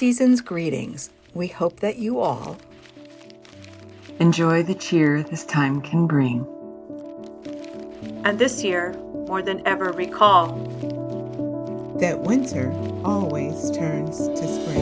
season's greetings. We hope that you all enjoy the cheer this time can bring. And this year, more than ever, recall that winter always turns to spring.